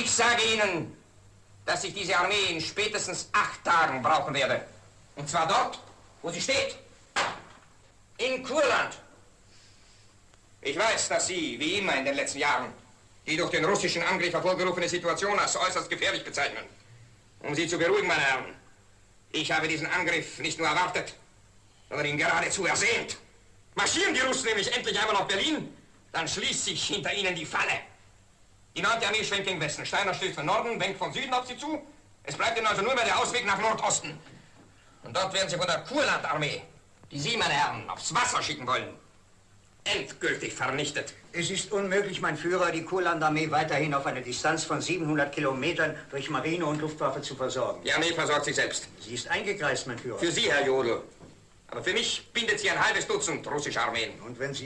Ich sage Ihnen, dass ich diese Armee in spätestens acht Tagen brauchen werde. Und zwar dort, wo sie steht. In Kurland. Ich weiß, dass Sie, wie immer in den letzten Jahren, die durch den russischen Angriff hervorgerufene Situation als äußerst gefährlich bezeichnen. Um Sie zu beruhigen, meine Herren, ich habe diesen Angriff nicht nur erwartet, sondern ihn geradezu ersehnt. Marschieren die Russen nämlich endlich einmal auf Berlin, dann schließt sich hinter ihnen die Falle. Die 9. Armee schwenkt gegen Westen. Steiner stößt von Norden, wenkt von Süden auf sie zu. Es bleibt ihnen also nur mehr der Ausweg nach Nordosten. Und dort werden sie von der Kurlandarmee, die Sie, meine Herren, aufs Wasser schicken wollen, endgültig vernichtet. Es ist unmöglich, mein Führer, die Kurlandarmee weiterhin auf eine Distanz von 700 Kilometern durch Marine und Luftwaffe zu versorgen. Die Armee versorgt sich selbst. Sie ist eingekreist, mein Führer. Für Sie, Herr Jodl. Aber für mich bindet sie ein halbes Dutzend russische Armeen. Und wenn Sie